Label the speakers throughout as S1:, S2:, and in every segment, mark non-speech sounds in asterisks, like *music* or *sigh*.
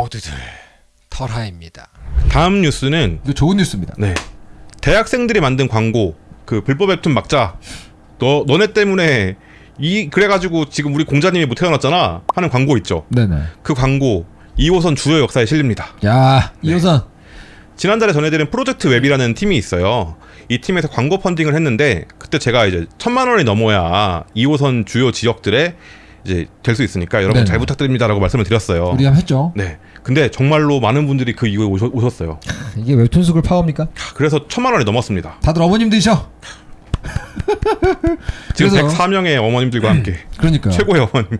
S1: 모두들 털하입니다.
S2: 다음 뉴스는
S3: 이거 좋은 뉴스입니다.
S2: 네 대학생들이 만든 광고 그 불법 웹툰 막자 너 너네 때문에 이 그래가지고 지금 우리 공자님이 못 태어났잖아 하는 광고 있죠.
S3: 네네.
S2: 그 광고 2호선 주요 역사에 실립니다.
S3: 야
S2: 네.
S3: 이호선.
S2: 지난달에 전해드린 프로젝트 웹이라는 팀이 있어요. 이 팀에서 광고 펀딩을 했는데 그때 제가 이제 천만 원이 넘어야 2호선 주요 지역들에 이제 될 수 있으니까 여러분
S3: 네네.
S2: 잘 부탁드립니다라고 말씀을 드렸어요.
S3: 우리 한번 했죠.
S2: 네. 근데 정말로 많은 분들이 그 이후에 오셨, 오셨어요. *laughs*
S3: 이게 웹툰 속을 파워입니까?
S2: 그래서 천만 원이 넘었습니다.
S3: 다들 어머님들이셔. *laughs*
S2: 지금
S3: 그래서-
S2: 104명의 어머님들과 함께
S3: 그러니까.
S2: 최고의 어머님.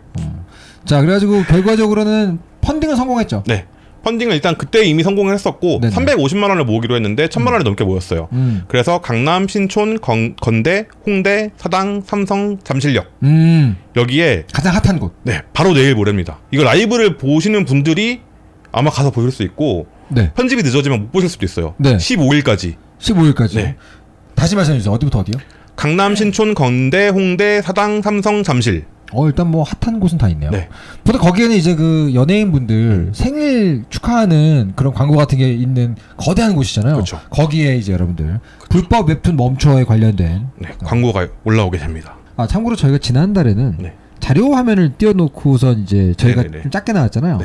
S3: 자 그래가지고 결과적으로는 펀딩은 성공했죠.
S2: 네. 펀딩을 일단 그때 이미 성공을 했었고
S3: 네네.
S2: 350만 원을 모으기로 했는데 1000만 원이 넘게 모였어요.
S3: 음.
S2: 그래서 강남, 신촌, 건, 건대, 홍대, 사당, 삼성, 잠실역
S3: 음.
S2: 여기에
S3: 가장 핫한 곳.
S2: 네 바로 내일 모레입니다. 이거 라이브를 보시는 분들이 아마 가서 보실 수 있고
S3: 네.
S2: 편집이 늦어지면 못 보실 수도 있어요.
S3: 네.
S2: 15일까지
S3: 15일까지.
S2: 네.
S3: 다시 말씀해 주세요. 어디부터 어디요?
S2: 강남, 신촌, 건대, 홍대, 사당, 삼성, 잠실.
S3: 어 일단 뭐 핫한 곳은 다 있네요.
S2: 네.
S3: 보통 거기에는 이제 그 연예인분들 생일 축하하는 그런 광고 같은 게 있는 거대한 곳이잖아요.
S2: 그렇죠.
S3: 거기에 이제 여러분들 불법 웹툰 멈춰에 관련된
S2: 네, 광고가 올라오게 됩니다.
S3: 아 참고로 저희가 지난달에는
S2: 네.
S3: 자료 화면을 띄워놓고선 이제 저희가
S2: 네네네.
S3: 좀 작게 나왔잖아요.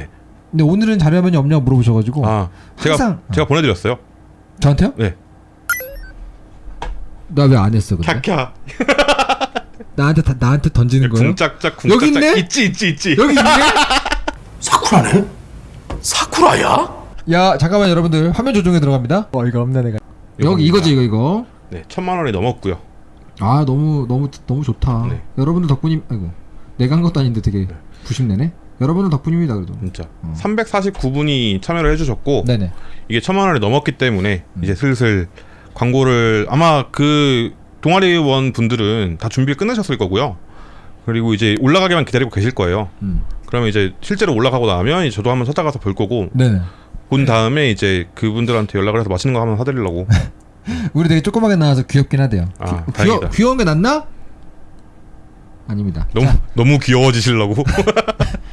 S2: 네.
S3: 근데 오늘은 자료 화면이 없냐고 물어보셔가지고
S2: 아, 제가
S3: 항상
S2: 제가 보내드렸어요.
S3: 저한테요?
S2: 네.
S3: 나 왜 안 했어 근데?
S2: 캬캬. *laughs*
S3: 나한테 다, 나한테 던지는 거예요?
S2: 궁짝짝
S3: 여기
S2: 궁짝짝
S3: 있네?
S2: 있지 있지 있지.
S3: 여기 있네? *laughs*
S4: 사쿠라네? 사쿠라야?
S3: 야 잠깐만 여러분들 화면 조정에 들어갑니다. 어 이거 없네 내가. 여기 이거지 이거 이거.
S2: 네, 천만 원이 넘었고요.
S3: 아 너무 너무 너무 좋다.
S2: 네.
S3: 여러분들 덕분임. 아이고 내가 한 것도 아닌데 되게 부심내네. 여러분들 덕분입니다 그래도.
S2: 진짜 349분이 참여를 해주셨고
S3: 음. 네네.
S2: 이게 천만 원이 넘었기 때문에
S3: 음.
S2: 이제 슬슬 광고를 아마 그 동아리원 분들은 다 준비를 끝내셨을 거고요. 그리고 이제 올라가기만 기다리고 계실 거예요.
S3: 음.
S2: 그러면 이제 실제로 올라가고 나면 저도 한번 찾아가서 볼 거고
S3: 네네.
S2: 본 다음에 이제 그분들한테 연락을 해서 맛있는 거 한번 사드리려고. *laughs*
S3: 우리 되게 조그맣게 나와서 귀엽긴 하대요.
S2: 아,
S3: 귀, 귀여,
S2: 다행이다.
S3: 귀여운 게 낫나? 아닙니다.
S2: 너무
S3: 자,
S2: 너무 귀여워지시려고. *laughs*